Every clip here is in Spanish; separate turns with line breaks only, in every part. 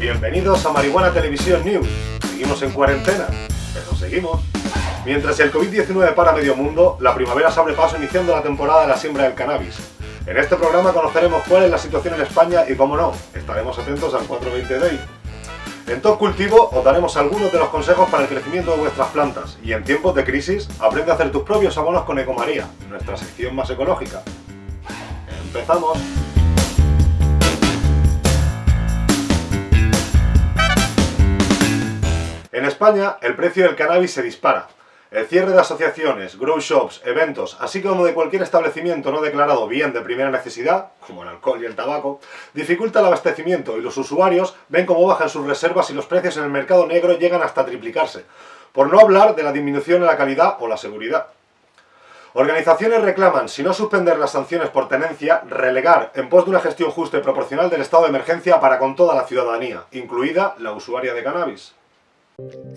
Bienvenidos a Marihuana Televisión News. Seguimos en cuarentena, pero seguimos. Mientras el COVID-19 para medio mundo, la primavera se abre paso iniciando la temporada de la siembra del cannabis. En este programa conoceremos cuál es la situación en España y, como no, estaremos atentos al 420 Day. En Top Cultivo os daremos algunos de los consejos para el crecimiento de vuestras plantas y en tiempos de crisis aprende a hacer tus propios abonos con Ecomaría, nuestra sección más ecológica. ¡Empezamos! En España, el precio del cannabis se dispara. El cierre de asociaciones, grow shops, eventos, así como de cualquier establecimiento no declarado bien de primera necesidad, como el alcohol y el tabaco, dificulta el abastecimiento y los usuarios ven cómo bajan sus reservas y los precios en el mercado negro llegan hasta triplicarse, por no hablar de la disminución en la calidad o la seguridad. Organizaciones reclaman, si no suspender las sanciones por tenencia, relegar en pos de una gestión justa y proporcional del estado de emergencia para con toda la ciudadanía, incluida la usuaria de cannabis.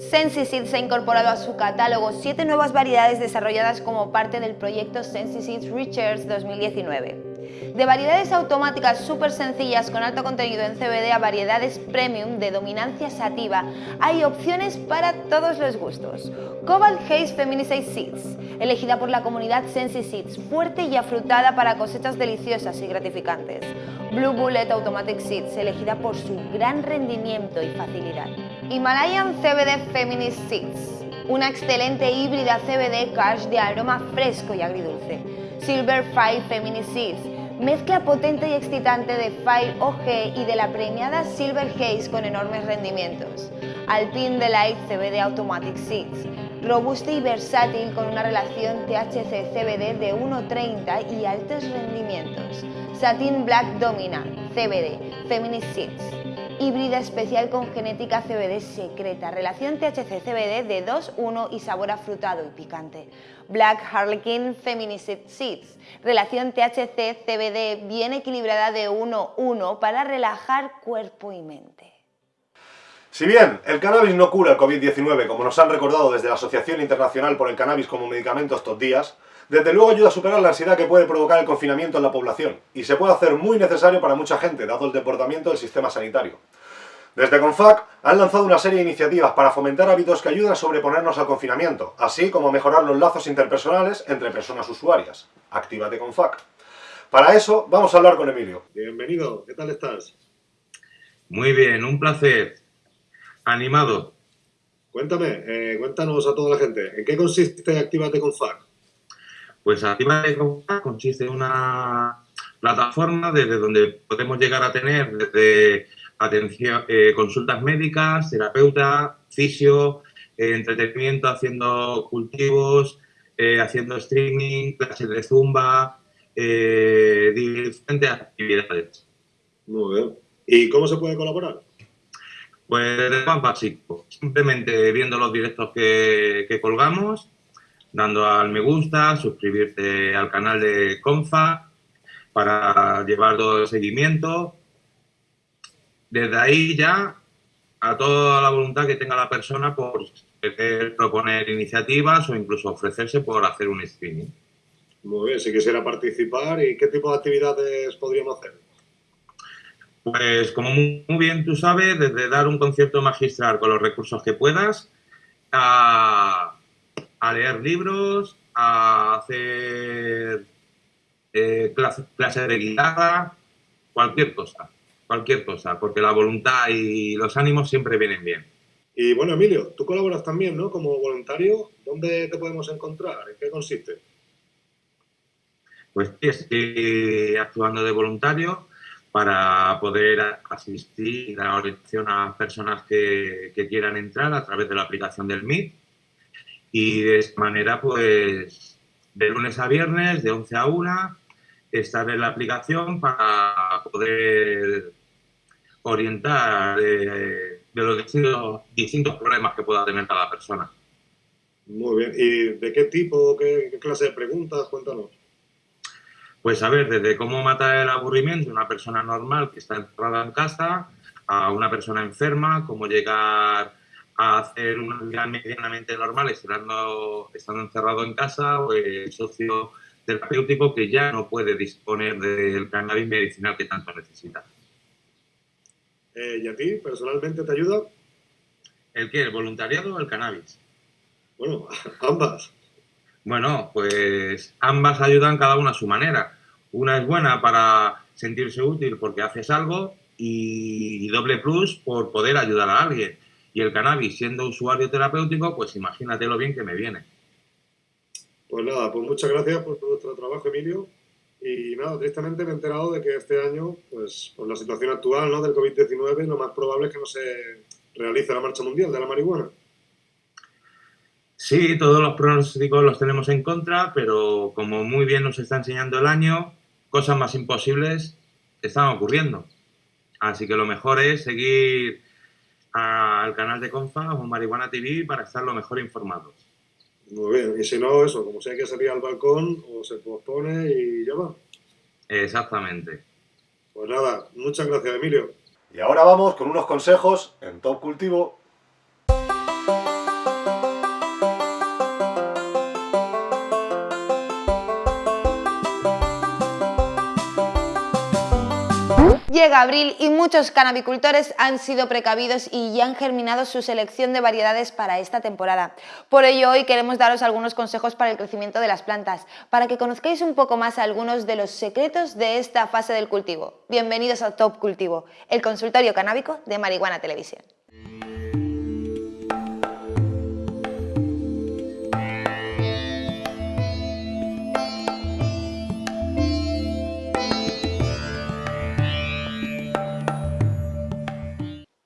SensiSeeds ha incorporado a su catálogo siete nuevas variedades desarrolladas como parte del proyecto SensiSeeds Research 2019. De variedades automáticas súper sencillas con alto contenido en CBD a variedades premium de dominancia sativa, hay opciones para todos los gustos. Cobalt Haze Feminicide Seeds, elegida por la comunidad SensiSeeds, fuerte y afrutada para cosechas deliciosas y gratificantes. Blue Bullet Automatic Seeds, elegida por su gran rendimiento y facilidad. Himalayan CBD Feminist Seeds, una excelente híbrida CBD cash de aroma fresco y agridulce. Silver Fire Feminist Seeds, mezcla potente y excitante de Fire OG y de la premiada Silver Haze con enormes rendimientos. Alpine Delight CBD Automatic Seeds, robusta y versátil con una relación THC-CBD de 1,30 y altos rendimientos. Satin Black Domina CBD Feminist Seeds híbrida especial con genética CBD secreta, relación THC-CBD de 2-1 y sabor afrutado y picante. Black Harlequin Feminicid Seeds, relación THC-CBD bien equilibrada de 1-1 para relajar cuerpo y mente.
Si bien el cannabis no cura el COVID-19, como nos han recordado desde la Asociación Internacional por el Cannabis como Medicamento estos días, desde luego ayuda a superar la ansiedad que puede provocar el confinamiento en la población, y se puede hacer muy necesario para mucha gente, dado el deportamiento del sistema sanitario. Desde CONFAC han lanzado una serie de iniciativas para fomentar hábitos que ayuden a sobreponernos al confinamiento, así como a mejorar los lazos interpersonales entre personas usuarias. Actívate CONFAC. Para eso vamos a hablar con Emilio. Bienvenido, ¿qué tal estás?
Muy bien, un placer. Animado.
Cuéntame, eh, cuéntanos a toda la gente, ¿en qué consiste Actívate CONFAC?
Pues Actívate CONFAC consiste en una plataforma desde donde podemos llegar a tener desde atención, eh, consultas médicas, terapeuta, fisio, eh, entretenimiento haciendo cultivos, eh, haciendo streaming, clases de zumba, diferentes actividades.
Muy bien. ¿Y cómo se puede colaborar?
Pues más básico, simplemente viendo los directos que, que colgamos, dando al me gusta, suscribirte al canal de Confa para llevar todo el seguimiento, desde ahí ya a toda la voluntad que tenga la persona por proponer iniciativas o incluso ofrecerse por hacer un streaming.
Muy bien, si quisiera participar, ¿y qué tipo de actividades podríamos hacer?
Pues como muy bien tú sabes, desde dar un concierto magistral con los recursos que puedas, a, leer libros, a hacer eh, clases de guitarra, cualquier cosa cualquier cosa, porque la voluntad y los ánimos siempre vienen bien.
Y bueno, Emilio, tú colaboras también, ¿no? Como voluntario, ¿dónde te podemos encontrar? ¿En qué consiste?
Pues estoy actuando de voluntario para poder asistir y dar orientación a personas que, que quieran entrar a través de la aplicación del Meet. Y de esta manera, pues, de lunes a viernes, de 11 a 1, estar en la aplicación para poder orientar de, los distintos, distintos, problemas que pueda tener cada persona.
Muy bien. ¿Y de qué tipo, qué, clase de preguntas? Cuéntanos.
Pues a ver, desde cómo matar el aburrimiento de una persona normal que está encerrada en casa a una persona enferma, cómo llegar a hacer una vida medianamente normal estando, estando encerrado en casa o el socio terapéutico que ya no puede disponer del cannabis medicinal que tanto necesita.
Eh, ¿Y a ti, personalmente, te ayuda?
¿El qué? ¿El voluntariado o el cannabis?
Bueno, ambas.
Bueno, pues ambas ayudan cada una a su manera. Una es buena para sentirse útil porque haces algo y doble plus por poder ayudar a alguien. Y el cannabis, siendo usuario terapéutico, pues imagínate lo bien que me viene.
Pues nada, pues muchas gracias por vuestro trabajo, Emilio. Y nada, tristemente me he enterado de que este año, pues por la situación actual ¿no? del COVID-19, lo más probable es que no se realice la marcha mundial de la marihuana.
Sí, todos los pronósticos los tenemos en contra, pero como muy bien nos está enseñando el año, cosas más imposibles están ocurriendo. Así que lo mejor es seguir al canal de Confa o Marihuana TV para estar lo mejor informados.
Muy bien, y si no, eso, como si hay que salir al balcón, o se pospone y ya va.
Exactamente.
Pues nada, muchas gracias, Emilio. Y ahora vamos con unos consejos en Top Cultivo
Llega abril y muchos canabicultores han sido precavidos y ya han germinado su selección de variedades para esta temporada. Por ello hoy queremos daros algunos consejos para el crecimiento de las plantas, para que conozcáis un poco más algunos de los secretos de esta fase del cultivo. Bienvenidos a Top Cultivo, el consultorio canábico de Marihuana Televisión.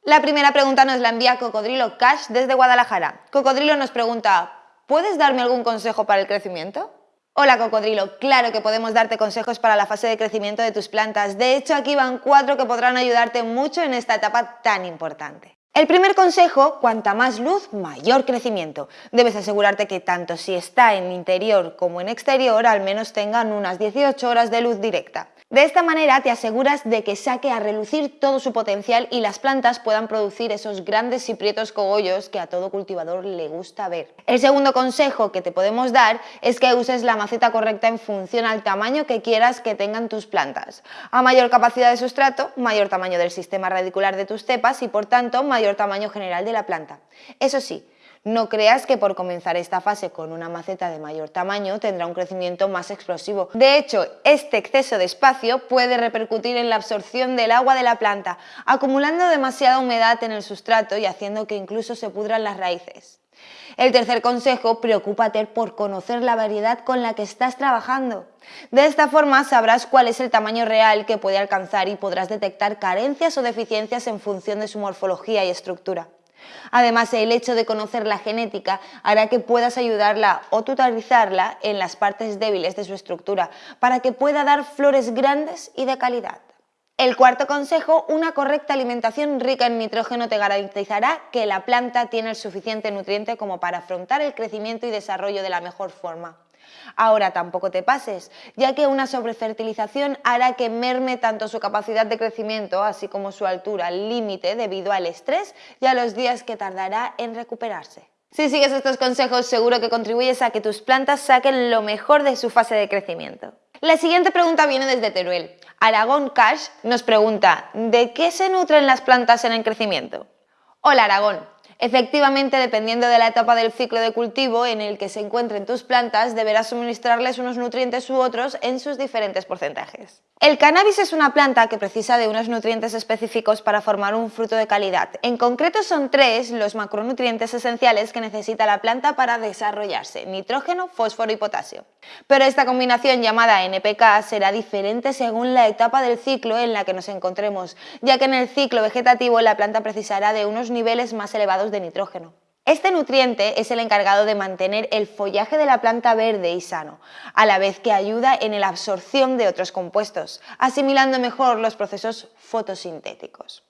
La primera pregunta nos la envía Cocodrilo Cash desde Guadalajara. Cocodrilo nos pregunta, ¿puedes darme algún consejo para el crecimiento? Hola Cocodrilo, claro que podemos darte consejos para la fase de crecimiento de tus plantas. De hecho, aquí van cuatro que podrán ayudarte mucho en esta etapa tan importante. El primer consejo, cuanta más luz, mayor crecimiento. Debes asegurarte que tanto si está en interior como en exterior, al menos tengan unas 18 horas de luz directa. De esta manera te aseguras de que saque a relucir todo su potencial y las plantas puedan producir esos grandes y prietos cogollos que a todo cultivador le gusta ver. El segundo consejo que te podemos dar es que uses la maceta correcta en función al tamaño que quieras que tengan tus plantas. A mayor capacidad de sustrato, mayor tamaño del sistema radicular de tus cepas y por tanto mayor tamaño general de la planta. Eso sí, no creas que por comenzar esta fase con una maceta de mayor tamaño tendrá un crecimiento más explosivo. De hecho, este exceso de espacio puede repercutir en la absorción del agua de la planta, acumulando demasiada humedad en el sustrato y haciendo que incluso se pudran las raíces. El tercer consejo, preocúpate por conocer la variedad con la que estás trabajando. De esta forma sabrás cuál es el tamaño real que puede alcanzar y podrás detectar carencias o deficiencias en función de su morfología y estructura. Además, el hecho de conocer la genética hará que puedas ayudarla o tutorizarla en las partes débiles de su estructura para que pueda dar flores grandes y de calidad. El cuarto consejo, una correcta alimentación rica en nitrógeno te garantizará que la planta tiene el suficiente nutriente como para afrontar el crecimiento y desarrollo de la mejor forma. Ahora tampoco te pases, ya que una sobrefertilización hará que merme tanto su capacidad de crecimiento, así como su altura límite debido al estrés y a los días que tardará en recuperarse. Si sigues estos consejos seguro que contribuyes a que tus plantas saquen lo mejor de su fase de crecimiento. La siguiente pregunta viene desde Teruel. Aragón Cash nos pregunta, ¿de qué se nutren las plantas en el crecimiento? Hola Aragón, Efectivamente, dependiendo de la etapa del ciclo de cultivo en el que se encuentren tus plantas, deberás suministrarles unos nutrientes u otros en sus diferentes porcentajes. El cannabis es una planta que precisa de unos nutrientes específicos para formar un fruto de calidad. En concreto son tres los macronutrientes esenciales que necesita la planta para desarrollarse, nitrógeno, fósforo y potasio. Pero esta combinación llamada NPK será diferente según la etapa del ciclo en la que nos encontremos, ya que en el ciclo vegetativo la planta precisará de unos niveles más elevados de nitrógeno. Este nutriente es el encargado de mantener el follaje de la planta verde y sano, a la vez que ayuda en la absorción de otros compuestos, asimilando mejor los procesos fotosintéticos.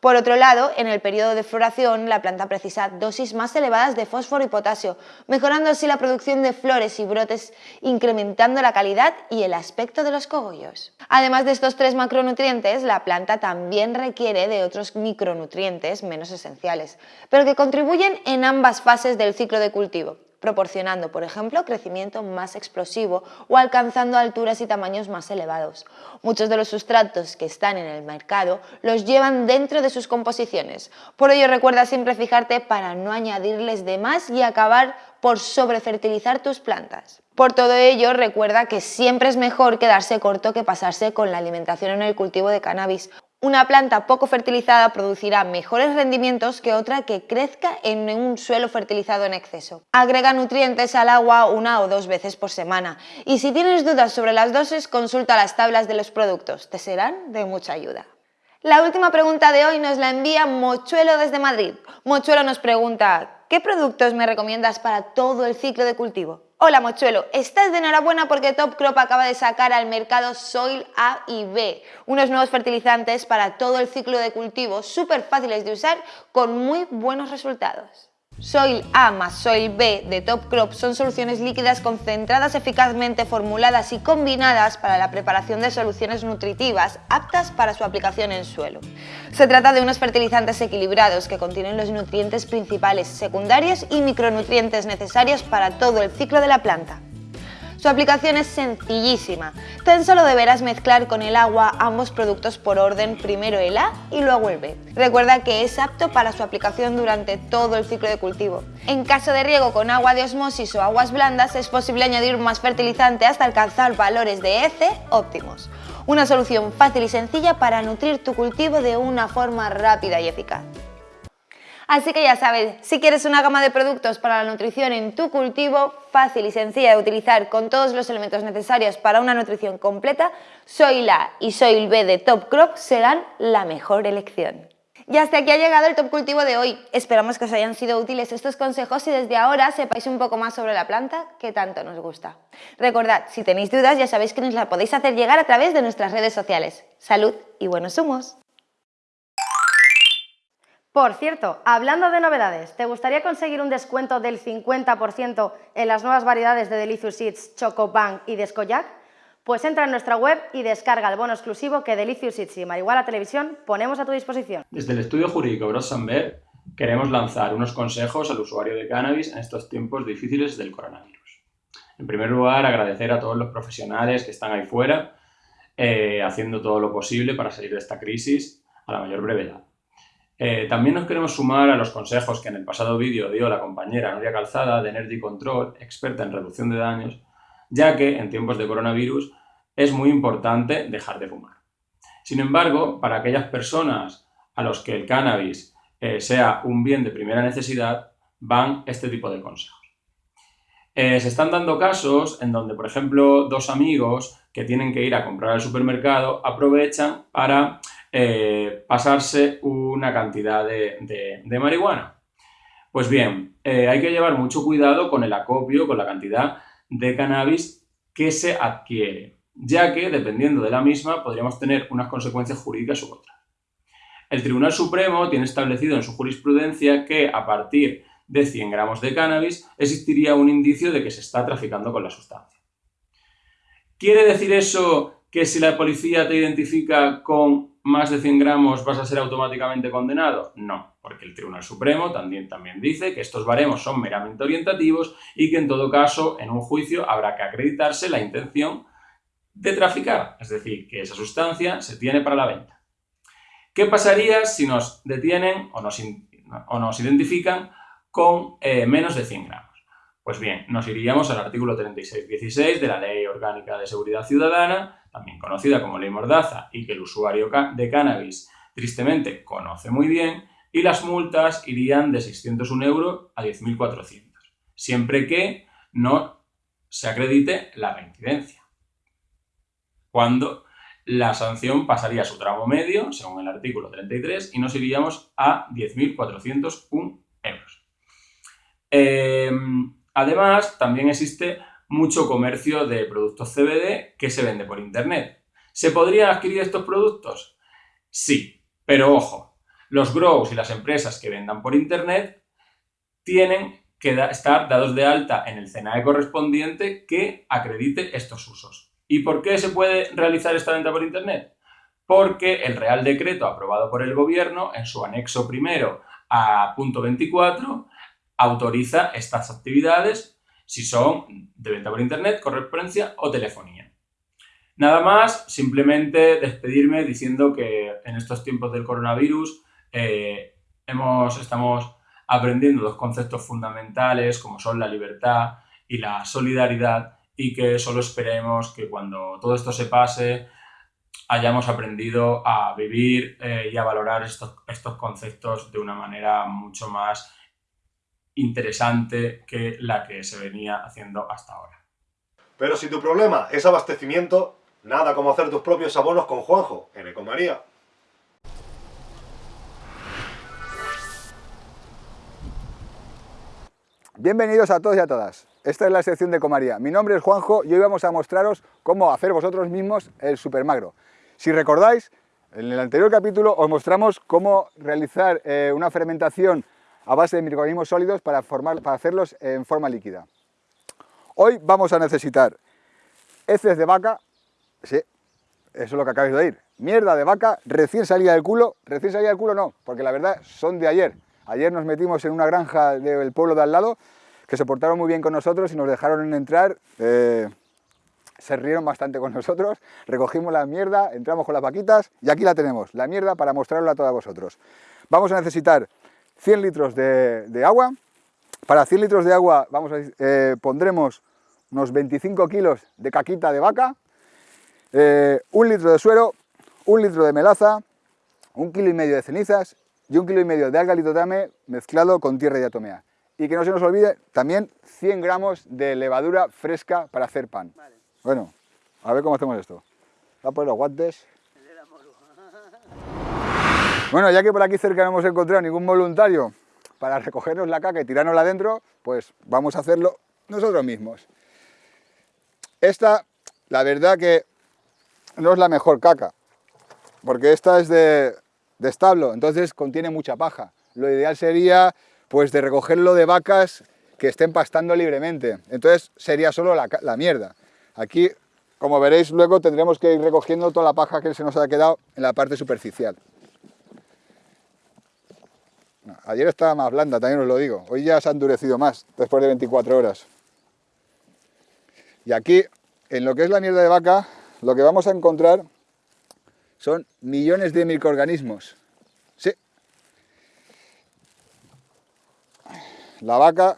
Por otro lado, en el periodo de floración, la planta precisa dosis más elevadas de fósforo y potasio, mejorando así la producción de flores y brotes, incrementando la calidad y el aspecto de los cogollos. Además de estos tres macronutrientes, la planta también requiere de otros micronutrientes menos esenciales, pero que contribuyen en ambas fases del ciclo de cultivo. Proporcionando, por ejemplo, crecimiento más explosivo o alcanzando alturas y tamaños más elevados. Muchos de los sustratos que están en el mercado los llevan dentro de sus composiciones. Por ello recuerda siempre fijarte para no añadirles de más y acabar por sobrefertilizar tus plantas. Por todo ello, recuerda que siempre es mejor quedarse corto que pasarse con la alimentación en el cultivo de cannabis. Una planta poco fertilizada producirá mejores rendimientos que otra que crezca en un suelo fertilizado en exceso. Agrega nutrientes al agua una o dos veces por semana y si tienes dudas sobre las dosis consulta las tablas de los productos, te serán de mucha ayuda. La última pregunta de hoy nos la envía Mochuelo desde Madrid. Mochuelo nos pregunta, ¿qué productos me recomiendas para todo el ciclo de cultivo? Hola Mochuelo, estás de enhorabuena porque Top Crop acaba de sacar al mercado Soil A y B, unos nuevos fertilizantes para todo el ciclo de cultivo, súper fáciles de usar con muy buenos resultados. Soil A más Soil B de Top Crop son soluciones líquidas concentradas eficazmente formuladas y combinadas para la preparación de soluciones nutritivas aptas para su aplicación en suelo. Se trata de unos fertilizantes equilibrados que contienen los nutrientes principales, secundarios y micronutrientes necesarios para todo el ciclo de la planta. Su aplicación es sencillísima. Tan solo deberás mezclar con el agua ambos productos por orden, primero el A y luego el B. Recuerda que es apto para su aplicación durante todo el ciclo de cultivo. En caso de riego con agua de osmosis o aguas blandas es posible añadir más fertilizante hasta alcanzar valores de EC óptimos. Una solución fácil y sencilla para nutrir tu cultivo de una forma rápida y eficaz. Así que ya sabes, si quieres una gama de productos para la nutrición en tu cultivo, fácil y sencilla de utilizar con todos los elementos necesarios para una nutrición completa, Soil A y Soil B de Top Crop serán la mejor elección. Y hasta aquí ha llegado el top cultivo de hoy. Esperamos que os hayan sido útiles estos consejos y desde ahora sepáis un poco más sobre la planta que tanto nos gusta. Recordad, si tenéis dudas ya sabéis que nos la podéis hacer llegar a través de nuestras redes sociales. Salud y buenos humos.
Por cierto, hablando de novedades, ¿te gustaría conseguir un descuento del 50% en las nuevas variedades de Delicious Seeds, Choco y Descoyac? Pues entra en nuestra web y descarga el bono exclusivo que Delicious Seeds y Marihuana Televisión ponemos a tu disposición.
Desde el estudio jurídico Brossenberg queremos lanzar unos consejos al usuario de cannabis en estos tiempos difíciles del coronavirus. En primer lugar, agradecer a todos los profesionales que están ahí fuera eh, haciendo todo lo posible para salir de esta crisis a la mayor brevedad. Eh, también nos queremos sumar a los consejos que en el pasado vídeo dio la compañera Nuria Calzada de Energy Control, experta en reducción de daños, ya que en tiempos de coronavirus es muy importante dejar de fumar. Sin embargo, para aquellas personas a los que el cannabis eh, sea un bien de primera necesidad, van este tipo de consejos. Eh, se están dando casos en donde, por ejemplo, dos amigos que tienen que ir a comprar al supermercado aprovechan para eh, pasarse una cantidad de, marihuana. Pues bien, eh, hay que llevar mucho cuidado con el acopio, con la cantidad de cannabis que se adquiere, ya que dependiendo de la misma podríamos tener unas consecuencias jurídicas u otras. El Tribunal Supremo tiene establecido en su jurisprudencia que a partir de 100 gramos de cannabis existiría un indicio de que se está traficando con la sustancia. ¿Quiere decir eso que si la policía te identifica con más de 100 gramos vas a ser automáticamente condenado? No, porque el Tribunal Supremo también, también dice que estos baremos son meramente orientativos y que en todo caso en un juicio habrá que acreditarse la intención de traficar, es decir, que esa sustancia se tiene para la venta. ¿Qué pasaría si nos detienen o nos, o nos identifican con eh, menos de 100 gramos? Pues bien, nos iríamos al artículo 36.16 de la Ley Orgánica de Seguridad Ciudadana, también conocida como Ley Mordaza, y que el usuario de cannabis tristemente conoce muy bien, y las multas irían de 601 euros a 10.400, siempre que no se acredite la reincidencia. Cuando la sanción pasaría a su tramo medio, según el artículo 33, y nos iríamos a 10.401 euros. Eh, Además, también existe mucho comercio de productos CBD que se vende por Internet. ¿Se podrían adquirir estos productos? Sí, pero ojo, los grows y las empresas que vendan por Internet tienen que estar dados de alta en el CNAE correspondiente que acredite estos usos. ¿Y por qué se puede realizar esta venta por Internet? Porque el Real Decreto aprobado por el Gobierno en su anexo primero a punto 24 autoriza estas actividades si son de venta por internet, correspondencia o telefonía. Nada más, simplemente despedirme diciendo que en estos tiempos del coronavirus eh, hemos, estamos aprendiendo dos conceptos fundamentales como son la libertad y la solidaridad y que solo esperemos que cuando todo esto se pase hayamos aprendido a vivir eh, y a valorar estos, estos conceptos de una manera mucho más interesante que la que se venía haciendo hasta ahora.
Pero si tu problema es abastecimiento, nada como hacer tus propios abonos con Juanjo en Ecomaría.
Bienvenidos a todos y a todas. Esta es la sección de Comaría. Mi nombre es Juanjo y hoy vamos a mostraros cómo hacer vosotros mismos el supermagro. Si recordáis, en el anterior capítulo os mostramos cómo realizar eh, una fermentación a base de microorganismos sólidos para, formar, para hacerlos en forma líquida. Hoy vamos a necesitar heces de vaca, sí, eso es lo que acabáis de oír, mierda de vaca recién salida del culo, recién salida del culo no, porque la verdad son de ayer. Ayer nos metimos en una granja del pueblo de al lado, que se portaron muy bien con nosotros y nos dejaron entrar, eh, se rieron bastante con nosotros, recogimos la mierda, entramos con las vaquitas y aquí la tenemos, la mierda para mostrarla a todos vosotros. Vamos a necesitar 100 litros de, agua, para 100 litros de agua vamos a, eh, pondremos unos 25 kilos de caquita de vaca, eh, un litro de suero, un litro de melaza, un kilo y medio de cenizas y un kilo y medio de alga litotame mezclado con tierra diatomea. Y que no se nos olvide también 100 gramos de levadura fresca para hacer pan. Bueno, a ver cómo hacemos esto. Voy a poner los guantes. Bueno, ya que por aquí cerca no hemos encontrado ningún voluntario para recogernos la caca y tirárnosla adentro, pues vamos a hacerlo nosotros mismos. Esta, la verdad que no es la mejor caca, porque esta es de, establo, entonces contiene mucha paja. Lo ideal sería pues de recogerlo de vacas que estén pastando libremente, entonces sería solo la, la mierda. Aquí, como veréis, luego tendremos que ir recogiendo toda la paja que se nos ha quedado en la parte superficial. Ayer estaba más blanda, también os lo digo. Hoy ya se ha endurecido más, después de 24 horas. Y aquí, en lo que es la mierda de vaca, lo que vamos a encontrar son millones de microorganismos. Sí. La vaca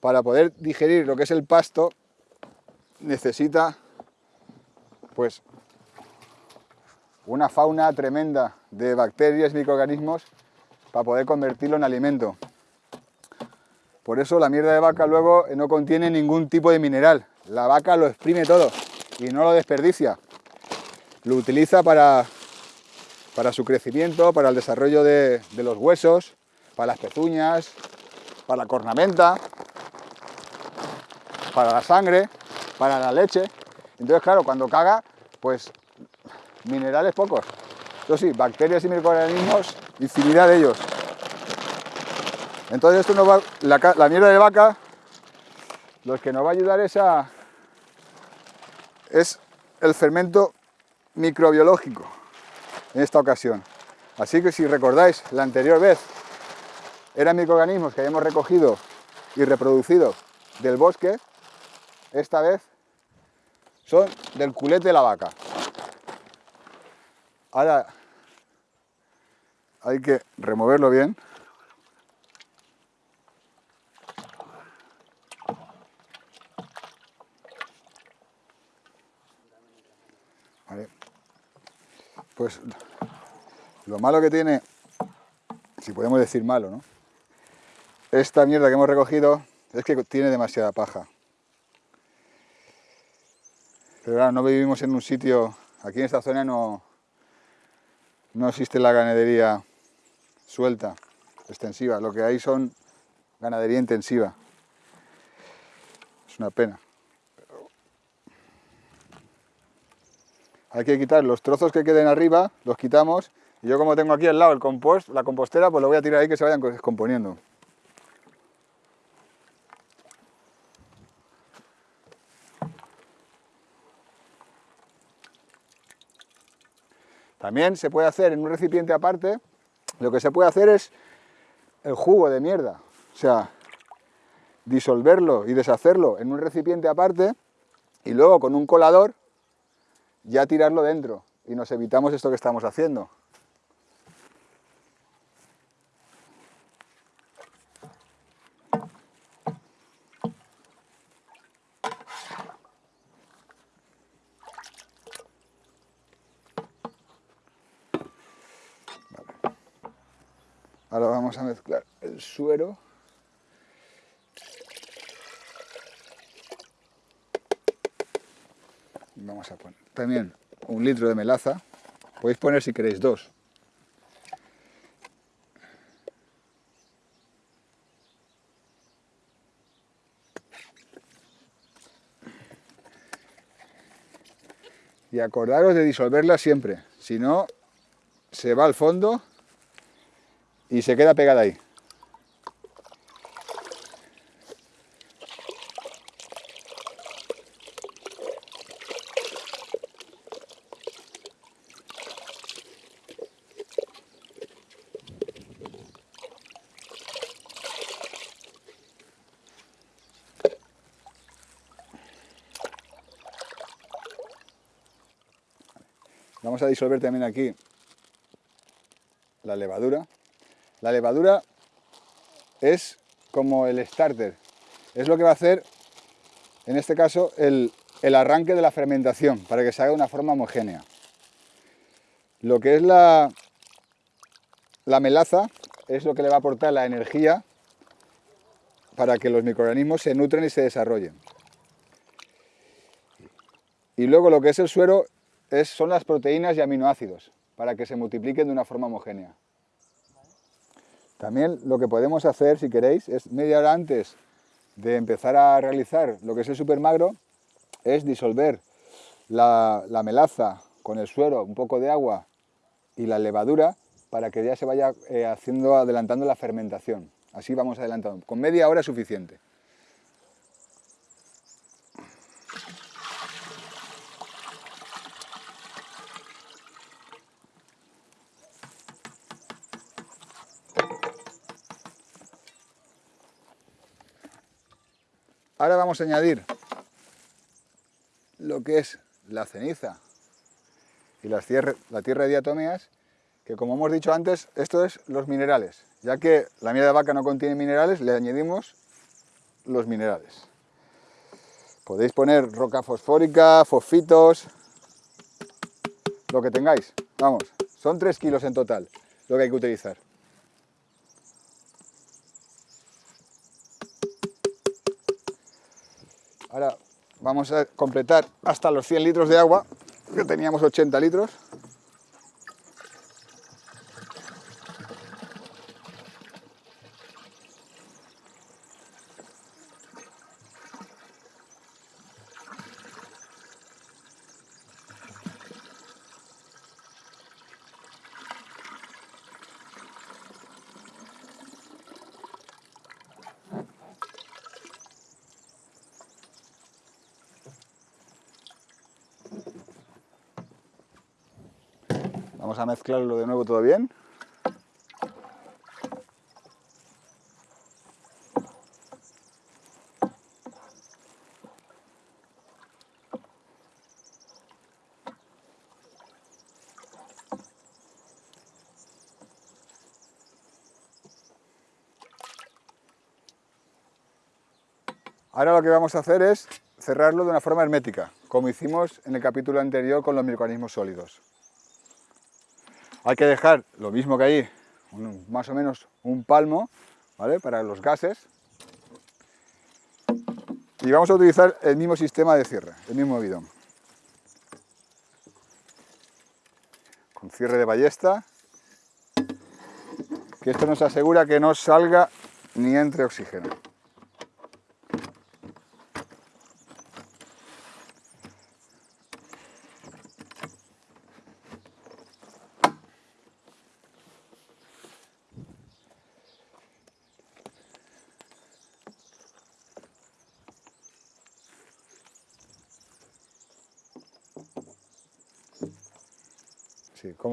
para poder digerir lo que es el pasto, necesita pues una fauna tremenda de bacterias, microorganismos, para poder convertirlo en alimento. Por eso la mierda de vaca luego no contiene ningún tipo de mineral. La vaca lo exprime todo y no lo desperdicia. Lo utiliza para, para su crecimiento, para el desarrollo de, de los huesos, para las pezuñas, para la cornamenta, para la sangre, para la leche. Entonces, claro, cuando caga, pues minerales pocos. Eso sí, bacterias y microorganismos, infinidad de ellos. Entonces esto nos va, la, mierda de vaca, lo que nos va a ayudar es a, es el fermento microbiológico en esta ocasión. Así que si recordáis, la anterior vez eran microorganismos que habíamos recogido y reproducido del bosque, esta vez son del culete de la vaca. Ahora hay que removerlo bien. Pues lo malo que tiene, si podemos decir malo, ¿no? Esta mierda que hemos recogido es que tiene demasiada paja. Pero ahora no vivimos en un sitio, aquí en esta zona no, no existe la ganadería suelta, extensiva, lo que hay son ganadería intensiva. Es una pena. Hay que quitar los trozos que queden arriba, los quitamos, y yo como tengo aquí al lado el compost, la compostera, pues lo voy a tirar ahí que se vayan descomponiendo. También se puede hacer en un recipiente aparte, lo que se puede hacer es el jugo de mierda. O sea, disolverlo y deshacerlo en un recipiente aparte y luego con un colador ya tirarlo dentro y nos evitamos esto que estamos haciendo. Ahora vamos a mezclar el suero. Vamos a poner también un litro de melaza. Podéis poner si queréis dos. Y acordaros de disolverla siempre, si no se va al fondo y se queda pegada ahí. Disolver también aquí la levadura. La levadura es como el starter, es lo que va a hacer, en este caso, el, arranque de la fermentación, para que se haga de una forma homogénea. Lo que es la, la melaza es lo que le va a aportar la energía para que los microorganismos se nutren y se desarrollen. Y luego lo que es el suero es, son las proteínas y aminoácidos, para que se multipliquen de una forma homogénea. También lo que podemos hacer, si queréis, es media hora antes de empezar a realizar lo que es el supermagro, es disolver la, melaza con el suero, un poco de agua y la levadura para que ya se vaya eh, haciendo, adelantando la fermentación. Así vamos adelantando. Con media hora es suficiente. Ahora vamos a añadir lo que es la ceniza y la tierra, de diatomeas, que como hemos dicho antes, esto es los minerales. Ya que la miel de vaca no contiene minerales, le añadimos los minerales. Podéis poner roca fosfórica, fosfitos, lo que tengáis. Vamos, son 3 kilos en total lo que hay que utilizar. Ahora vamos a completar hasta los 100 litros de agua, que teníamos 80 litros. A mezclarlo de nuevo todo bien. Ahora lo que vamos a hacer es cerrarlo de una forma hermética, como hicimos en el capítulo anterior con los microorganismos sólidos. Hay que dejar lo mismo que ahí, más o menos un palmo, ¿vale? Para los gases. Y vamos a utilizar el mismo sistema de cierre, el mismo bidón. Con cierre de ballesta, que esto nos asegura que no salga ni entre oxígeno.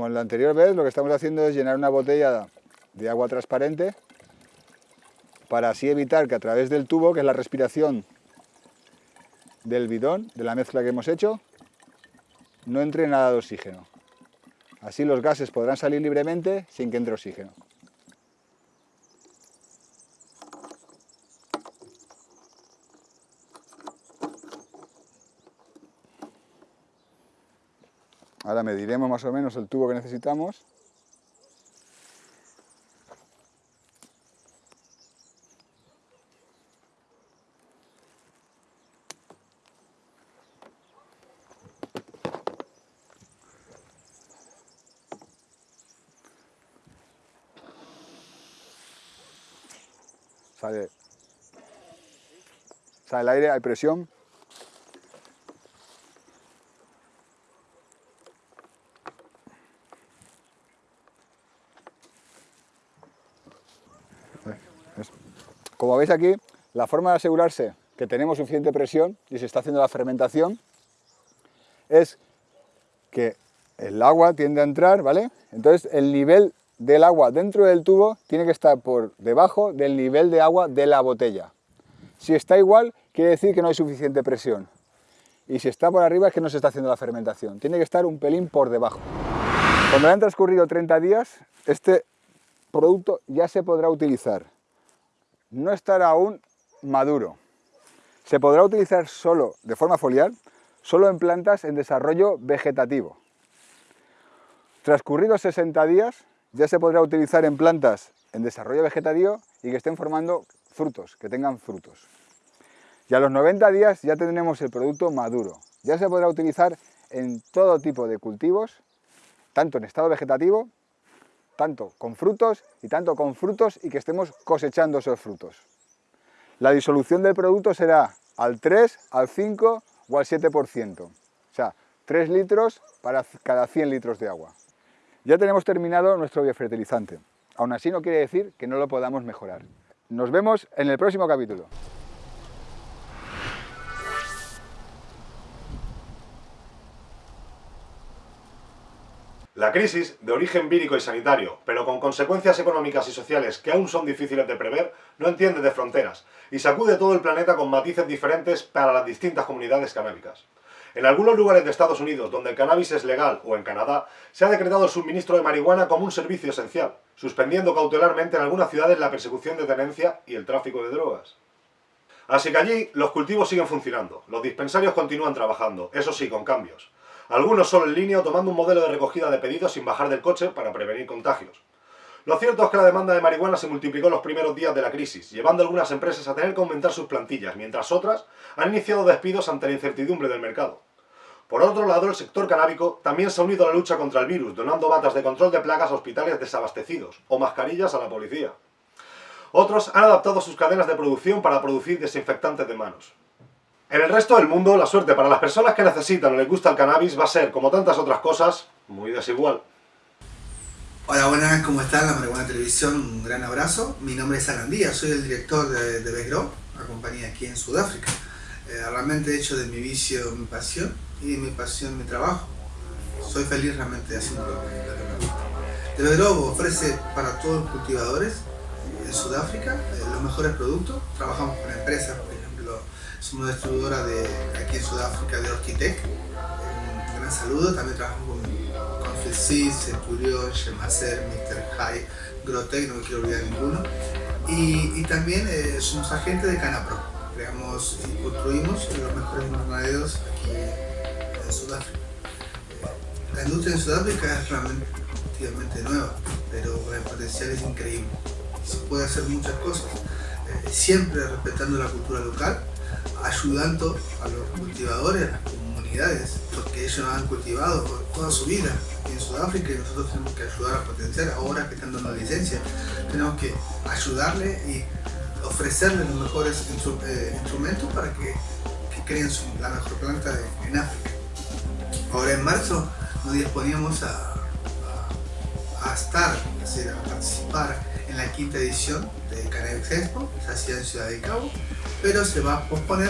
En la anterior vez, lo que estamos haciendo es llenar una botella de agua transparente para así evitar que a través del tubo, que es la respiración del bidón, de la mezcla que hemos hecho, no entre nada de oxígeno. Así los gases podrán salir libremente sin que entre oxígeno. Ahora mediremos más o menos el tubo que necesitamos. Sale, sale el aire, hay presión. Como veis aquí, la forma de asegurarse que tenemos suficiente presión y se está haciendo la fermentación es que el agua tiende a entrar, ¿vale? Entonces el nivel del agua dentro del tubo tiene que estar por debajo del nivel de agua de la botella. Si está igual, quiere decir que no hay suficiente presión. Y si está por arriba es que no se está haciendo la fermentación. Tiene que estar un pelín por debajo. Cuando han transcurrido 30 días, este producto ya se podrá utilizar. No estará aún maduro. Se podrá utilizar solo de forma foliar, solo en plantas en desarrollo vegetativo. Transcurridos 60 días, ya se podrá utilizar en plantas en desarrollo vegetativo y que estén formando frutos, que tengan frutos. Y a los 90 días ya tendremos el producto maduro. Ya se podrá utilizar en todo tipo de cultivos, tanto en estado vegetativo, tanto con frutos y tanto con frutos y que estemos cosechando esos frutos. La disolución del producto será al 3, al 5 o al 7%. O sea, 3 litros para cada 100 litros de agua. Ya tenemos terminado nuestro biofertilizante. Aún así no quiere decir que no lo podamos mejorar. Nos vemos en el próximo capítulo.
La crisis, de origen vírico y sanitario, pero con consecuencias económicas y sociales que aún son difíciles de prever, no entiende de fronteras y sacude todo el planeta con matices diferentes para las distintas comunidades canábicas. En algunos lugares de Estados Unidos, donde el cannabis es legal, o en Canadá, se ha decretado el suministro de marihuana como un servicio esencial, suspendiendo cautelarmente en algunas ciudades la persecución de tenencia y el tráfico de drogas. Así que allí los cultivos siguen funcionando, los dispensarios continúan trabajando, eso sí, con cambios. Algunos solo en línea tomando un modelo de recogida de pedidos sin bajar del coche para prevenir contagios. Lo cierto es que la demanda de marihuana se multiplicó en los primeros días de la crisis, llevando algunas empresas a tener que aumentar sus plantillas, mientras otras han iniciado despidos ante la incertidumbre del mercado. Por otro lado, el sector canábico también se ha unido a la lucha contra el virus, donando batas de control de plagas a hospitales desabastecidos o mascarillas a la policía. Otros han adaptado sus cadenas de producción para producir desinfectantes de manos. En el resto del mundo, la suerte para las personas que necesitan o les gusta el cannabis va a ser, como tantas otras cosas, muy desigual.
Hola, buenas, ¿cómo están? La Marihuana Televisión, un gran abrazo. Mi nombre es Alan Díaz, soy el director de, de Besgrow, una compañía aquí en Sudáfrica. Eh, realmente he hecho de mi vicio mi pasión y mi pasión mi trabajo. Soy feliz realmente haciendo lo que me gusta. ofrece para todos los cultivadores en Sudáfrica eh, los mejores productos. Trabajamos con empresas, ejemplo, somos distribuidora de, aquí en Sudáfrica de Orquitec. Un gran saludo. También trabajamos con, con Felsis, Shemacer, Mr. High, Grotec, no me quiero olvidar ninguno. Y, y también eh, somos agentes de Canapro. Creamos y construimos los mejores invernaderos aquí en Sudáfrica. La industria en Sudáfrica es relativamente nueva, pero el potencial es increíble. Se puede hacer muchas cosas, eh, siempre respetando la cultura local, ayudando a los cultivadores, a las comunidades, porque ellos han cultivado toda su vida en Sudáfrica y nosotros tenemos que ayudar a potenciar ahora que están dando licencia. Tenemos que ayudarle y ofrecerle los mejores eh, instrumentos para que, creen la mejor planta en África. Ahora en marzo nos disponíamos a, estar, a participar en la quinta edición de Cannabis Expo, se hacía en Ciudad de Cabo, pero se va a posponer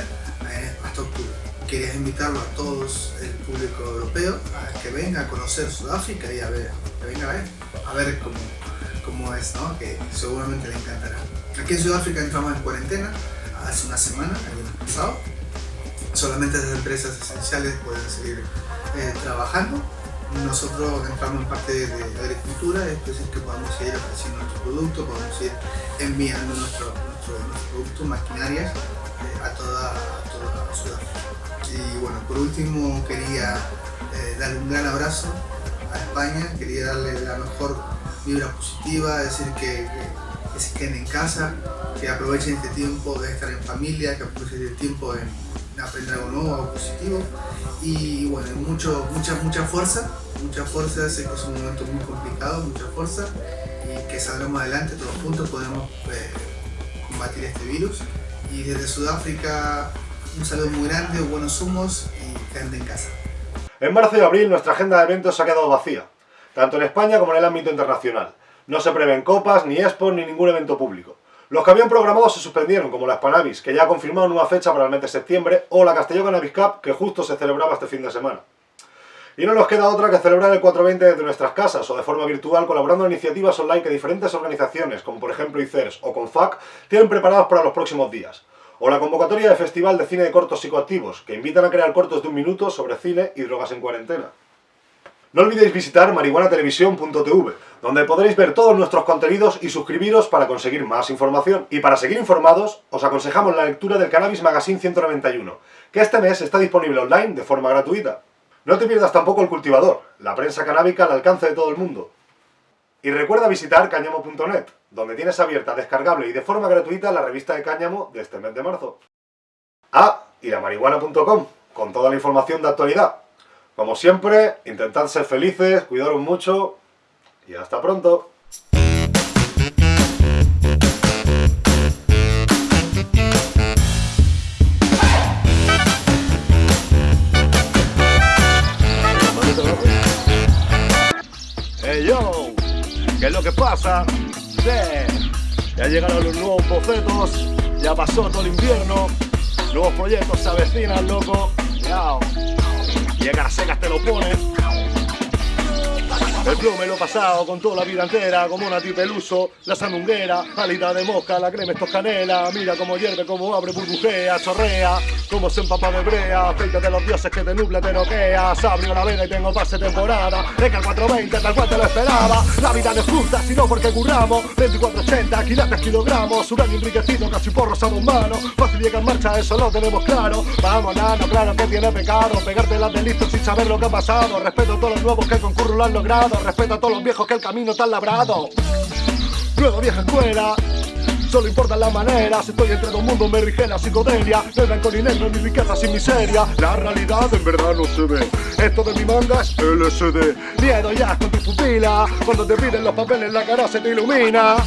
eh, hasta octubre. Quería invitarlo a todos el público europeo a que venga a conocer Sudáfrica y a ver, que venga a ver, a ver cómo, cómo es, ¿no? que seguramente le encantará. Aquí en Sudáfrica entramos en cuarentena hace una semana, el año pasado. Solamente las empresas esenciales pueden seguir eh, trabajando. Nosotros entramos en parte de agricultura, es decir, que podamos seguir ofreciendo producto, podemos seguir enviando nuestros nuestro, productos, maquinarias eh, a, toda, a Sudáfrica. Y bueno, por último quería eh, darle un gran abrazo a España, quería darle la mejor vibra positiva, decir que, que, se queden en casa, que aprovechen este tiempo de estar en familia, que aprovechen el tiempo en, aprender algo nuevo, algo positivo y bueno, mucho, mucha, mucha fuerza, mucha fuerza, sé que es un momento muy complicado, mucha fuerza que salgamos adelante, todos juntos podemos eh, combatir este virus y desde Sudáfrica un saludo muy grande, buenos humos y quédate en casa.
En marzo y abril nuestra agenda de eventos ha quedado vacía, tanto en España como en el ámbito internacional. No se prevén copas, ni expos, ni ningún evento público. Los que habían programado se suspendieron, como la Spanavis, que ya ha confirmado nueva fecha para el mes de septiembre, o la Castelló Cannabis Cup, que justo se celebraba este fin de semana. Y no nos queda otra que celebrar el 420 desde nuestras casas o de forma virtual colaborando en iniciativas online que diferentes organizaciones, como por ejemplo ICERS o CONFAC, tienen preparadas para los próximos días. O la convocatoria de Festival de Cine de Cortos Psicoactivos, que invitan a crear cortos de un minuto sobre cine y drogas en cuarentena. No olvidéis visitar marihuanatelevisión.tv, donde podréis ver todos nuestros contenidos y suscribiros para conseguir más información. Y para seguir informados, os aconsejamos la lectura del Cannabis Magazine 191, que este mes está disponible online de forma gratuita. No te pierdas tampoco el cultivador, la prensa canábica al alcance de todo el mundo. Y recuerda visitar cáñamo.net, donde tienes abierta, descargable y de forma gratuita la revista de cáñamo de este mes de marzo. Ah, y la marihuana.com, con toda la información de actualidad. Como siempre, intentad ser felices, cuidaros mucho y hasta pronto. Que pasa? Ya llegaron los nuevos bocetos, ya pasó todo el invierno, nuevos proyectos se avecinan, loco. Llega a secas, te lo pones. El flow me lo he pasado con toda la vida entera, como una tipeluso, la sandunguera, alita de mosca, la crema esto canela, mira cómo hierve, cómo abre, burbujea, chorrea, cómo se empapa de brea, aceite de los dioses que te nubla, te noqueas, abrió la vena y tengo pase temporada, el 420 tal cual te lo esperaba, la vida no es justa, sino porque curramos, 2480, quilates, kilogramos, un enriquecido, casi porros a dos manos, fácil llega en marcha, eso lo tenemos claro, vamos nano, claro que tiene pecado, pegarte las de listo sin saber lo que ha pasado, respeto a todos los nuevos que con curro lo han logrado, respeto a todos los viejos que el camino está labrado. Nueva vieja escuela, solo importa la manera. Si estoy entre dos mundos me rige la psicodelia. No hay blanco ni negro, ni riqueza sin miseria. La realidad en verdad no se ve. Esto de mi manga es LSD. Miedo ya con tu pupila. Cuando te piden los papeles la cara se te ilumina.